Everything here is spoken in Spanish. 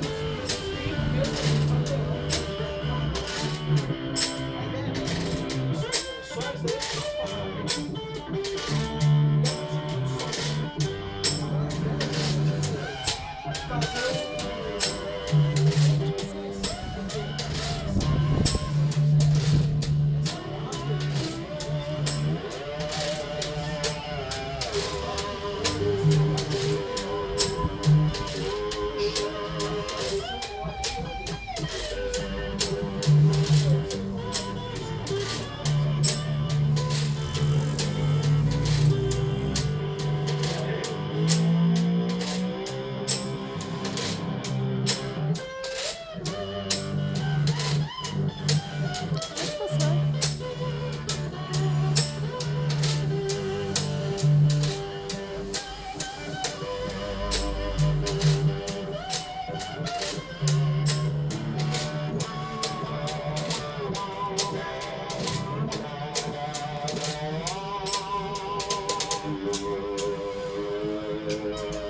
Thank you. Thank